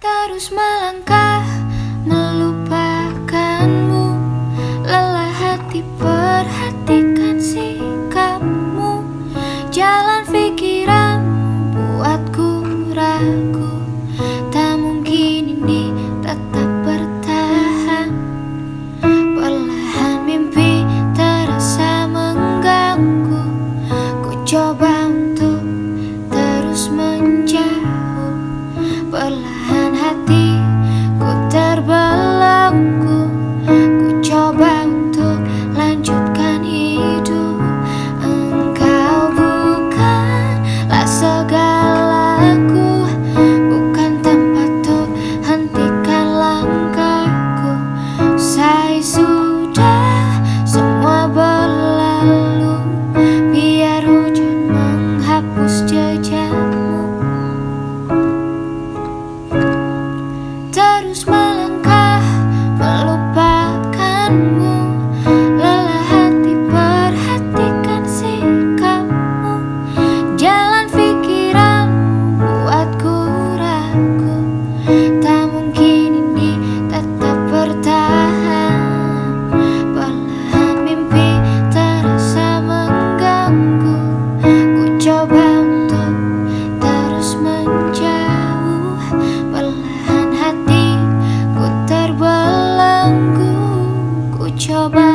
Terus melangkah melu hati ku terbelenggu Ku coba untuk lanjutkan hidup. Engkau bukanlah segalaku Bukan tempat untuk hentikan langkahku. Saya sudah semua berlalu Biar hujan menghapus jejak. change my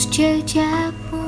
menghapus jejakmu